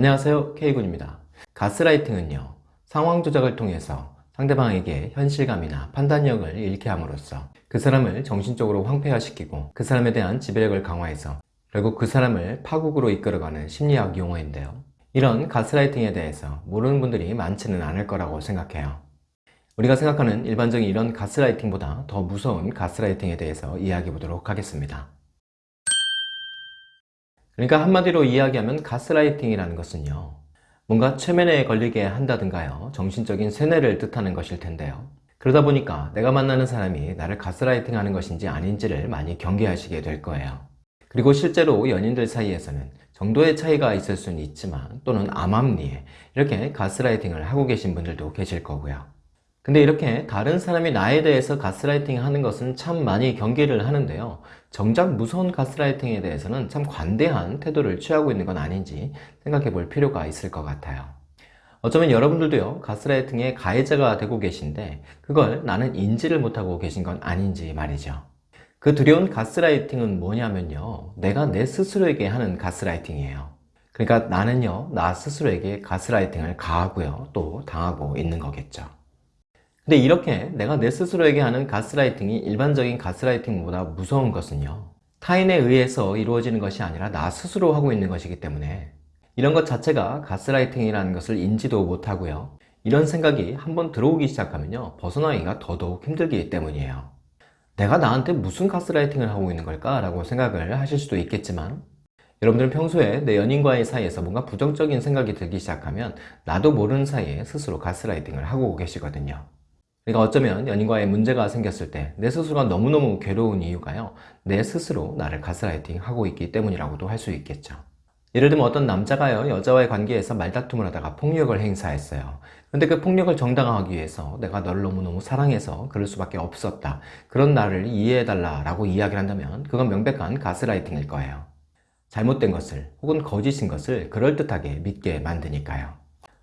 안녕하세요. K군입니다. 가스라이팅은요 상황 조작을 통해서 상대방에게 현실감이나 판단력을 잃게 함으로써 그 사람을 정신적으로 황폐화시키고 그 사람에 대한 지배력을 강화해서 결국 그 사람을 파국으로 이끌어가는 심리학 용어인데요. 이런 가스라이팅에 대해서 모르는 분들이 많지는 않을 거라고 생각해요. 우리가 생각하는 일반적인 이런 가스라이팅보다 더 무서운 가스라이팅에 대해서 이야기해 보도록 하겠습니다 그러니까 한마디로 이야기하면 가스라이팅이라는 것은요 뭔가 최면에 걸리게 한다든가요. 정신적인 세뇌를 뜻하는 것일 텐데요. 그러다 보니까 내가 만나는 사람이 나를 가스라이팅 하는 것인지 아닌지를 많이 경계하시게 될 거예요. 그리고 실제로 연인들 사이에서는 정도의 차이가 있을 수는 있지만 또는 암암리에 이렇게 가스라이팅을 하고 계신 분들도 계실 거고요 근데 이렇게 다른 사람이 나에 대해서 가스라이팅 하는 것은 참 많이 경계를 하는데요. 정작 무서운 가스라이팅에 대해서는 참 관대한 태도를 취하고 있는 건 아닌지 생각해 볼 필요가 있을 것 같아요. 어쩌면 여러분들도요 가스라이팅의 가해자가 되고 계신데 그걸 나는 인지를 못하고 계신 건 아닌지 말이죠. 그 두려운 가스라이팅은 뭐냐면요 내가 내 스스로에게 하는 가스라이팅이에요. 그러니까 나는요 나 스스로에게 가스라이팅을 가하고요 또 당하고 있는 거겠죠 근데 이렇게 내가 내 스스로에게 하는 가스라이팅이 일반적인 가스라이팅보다 무서운 것은요 타인에 의해서 이루어지는 것이 아니라 나 스스로 하고 있는 것이기 때문에 이런 것 자체가 가스라이팅이라는 것을 인지도 못하고요 이런 생각이 한번 들어오기 시작하면요 벗어나기가 더더욱 힘들기 때문이에요 내가 나한테 무슨 가스라이팅을 하고 있는 걸까? 라고 생각을 하실 수도 있겠지만 여러분들은 평소에 내 연인과의 사이에서 뭔가 부정적인 생각이 들기 시작하면 나도 모르는 사이에 스스로 가스라이팅을 하고 계시거든요 그러니까 어쩌면 연인과의 문제가 생겼을 때 내 스스로가 너무너무 괴로운 이유가요. 내 스스로 나를 가스라이팅 하고 있기 때문이라고도 할 수 있겠죠. 예를 들면 어떤 남자가요. 여자와의 관계에서 말다툼을 하다가 폭력을 행사했어요. 근데 그 폭력을 정당화하기 위해서 내가 너를 너무너무 사랑해서 그럴 수밖에 없었다. 그런 나를 이해해달라 라고 이야기를 한다면 그건 명백한 가스라이팅일 거예요. 잘못된 것을 혹은 거짓인 것을 그럴듯하게 믿게 만드니까요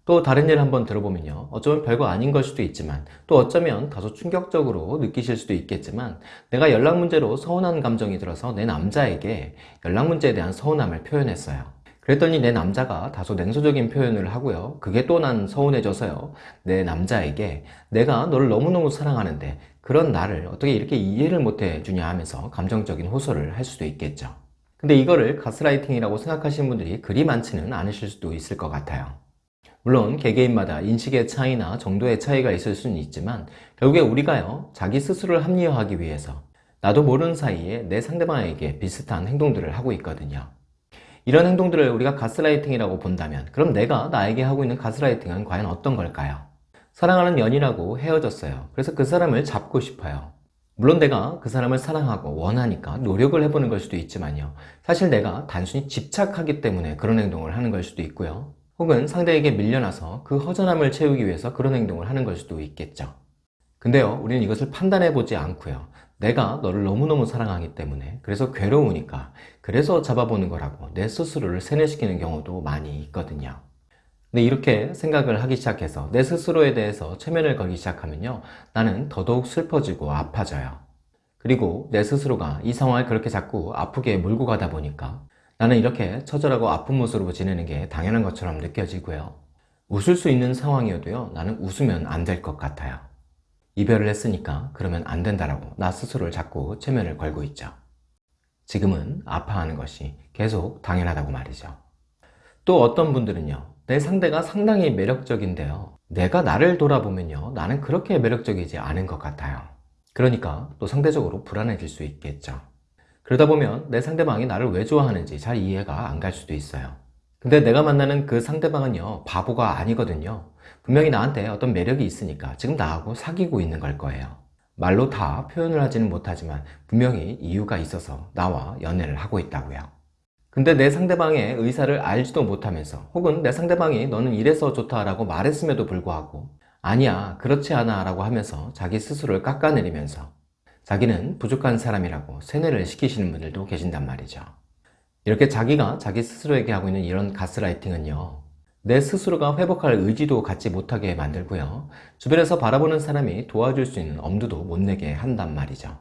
또 다른 예를 한번 들어보면요. 어쩌면 별거 아닌 걸 수도 있지만 또 어쩌면 다소 충격적으로 느끼실 수도 있겠지만 내가 연락 문제로 서운한 감정이 들어서 내 남자에게 연락 문제에 대한 서운함을 표현했어요. 그랬더니 내 남자가 다소 냉소적인 표현을 하고요. 그게 또 난 서운해져서요. 내 남자에게 내가 너를 너무너무 사랑하는데 그런 나를 어떻게 이렇게 이해를 못해 주냐 하면서 감정적인 호소를 할 수도 있겠죠. 근데 이거를 가스라이팅이라고 생각하시는 분들이 그리 많지는 않으실 수도 있을 것 같아요 물론 개개인마다 인식의 차이나 정도의 차이가 있을 수는 있지만 결국에 우리가요 자기 스스로를 합리화하기 위해서 나도 모르는 사이에 내 상대방에게 비슷한 행동들을 하고 있거든요. 이런 행동들을 우리가 가스라이팅이라고 본다면 그럼 내가 나에게 하고 있는 가스라이팅은 과연 어떤 걸까요? 사랑하는 연이라고 헤어졌어요. 그래서 그 사람을 잡고 싶어요. 물론 내가 그 사람을 사랑하고 원하니까 노력을 해보는 걸 수도 있지만요. 사실 내가 단순히 집착하기 때문에 그런 행동을 하는 걸 수도 있고요 혹은 상대에게 밀려나서 그 허전함을 채우기 위해서 그런 행동을 하는 걸 수도 있겠죠. 근데요 우리는 이것을 판단해 보지 않고요. 내가 너를 너무너무 사랑하기 때문에 그래서 괴로우니까 그래서 잡아보는 거라고 내 스스로를 세뇌시키는 경우도 많이 있거든요. 근데 이렇게 생각을 하기 시작해서 내 스스로에 대해서 최면을 걸기 시작하면요 나는 더더욱 슬퍼지고 아파져요. 그리고 내 스스로가 이 상황을 그렇게 자꾸 아프게 몰고 가다 보니까 나는 이렇게 처절하고 아픈 모습으로 지내는 게 당연한 것처럼 느껴지고요. 웃을 수 있는 상황이어도요 나는 웃으면 안 될 것 같아요. 이별을 했으니까 그러면 안 된다라고 나 스스로를 자꾸 체면을 걸고 있죠. 지금은 아파하는 것이 계속 당연하다고 말이죠. 또 어떤 분들은요 내 상대가 상당히 매력적인데요 내가 나를 돌아보면요 나는 그렇게 매력적이지 않은 것 같아요. 그러니까 또 상대적으로 불안해질 수 있겠죠 그러다 보면 내 상대방이 나를 왜 좋아하는지 잘 이해가 안 갈 수도 있어요. 근데 내가 만나는 그 상대방은요 바보가 아니거든요. 분명히 나한테 어떤 매력이 있으니까 지금 나하고 사귀고 있는 걸 거예요. 말로 다 표현을 하지는 못하지만 분명히 이유가 있어서 나와 연애를 하고 있다고요. 근데 내 상대방의 의사를 알지도 못하면서 혹은 내 상대방이 너는 이래서 좋다 라고 말했음에도 불구하고 아니야 그렇지 않아 라고 하면서 자기 스스로를 깎아내리면서 자기는 부족한 사람이라고 세뇌를 시키시는 분들도 계신단 말이죠 이렇게 자기가 자기 스스로에게 하고 있는 이런 가스라이팅은요 내 스스로가 회복할 의지도 갖지 못하게 만들고요 주변에서 바라보는 사람이 도와줄 수 있는 엄두도 못 내게 한단 말이죠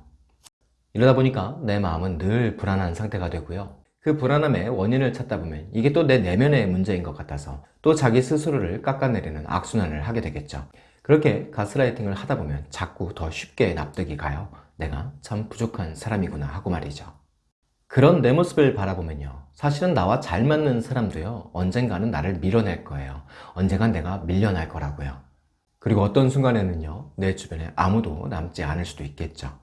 이러다 보니까 내 마음은 늘 불안한 상태가 되고요 그 불안함의 원인을 찾다 보면 이게 또 내 내면의 문제인 것 같아서 또 자기 스스로를 깎아내리는 악순환을 하게 되겠죠. 그렇게 가스라이팅을 하다 보면 자꾸 더 쉽게 납득이 가요. 내가 참 부족한 사람이구나 하고 말이죠. 그런 내 모습을 바라보면요. 사실은 나와 잘 맞는 사람도요. 언젠가는 나를 밀어낼 거예요. 언젠간 내가 밀려날 거라고요. 그리고 어떤 순간에는요. 내 주변에 아무도 남지 않을 수도 있겠죠.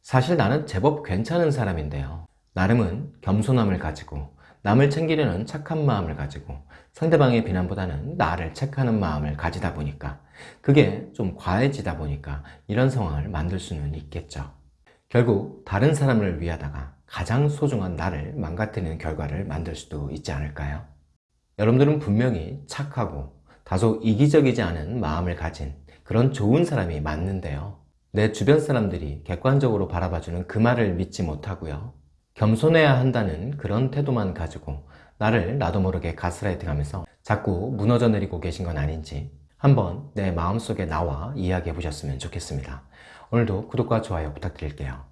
사실 나는 제법 괜찮은 사람인데요. 나름은 겸손함을 가지고 남을 챙기려는 착한 마음을 가지고 상대방의 비난보다는 나를 체크하는 마음을 가지다 보니까 그게 좀 과해지다 보니까 이런 상황을 만들 수는 있겠죠. 결국 다른 사람을 위하다가 가장 소중한 나를 망가뜨리는 결과를 만들 수도 있지 않을까요? 여러분들은 분명히 착하고 다소 이기적이지 않은 마음을 가진 그런 좋은 사람이 맞는데요. 내 주변 사람들이 객관적으로 바라봐주는 그 말을 믿지 못하고요. 겸손해야 한다는 그런 태도만 가지고 나를 나도 모르게 가스라이팅 하면서 자꾸 무너져 내리고 계신 건 아닌지 한번 내 마음속에 나와 이야기해 보셨으면 좋겠습니다. 오늘도 구독과 좋아요 부탁드릴게요.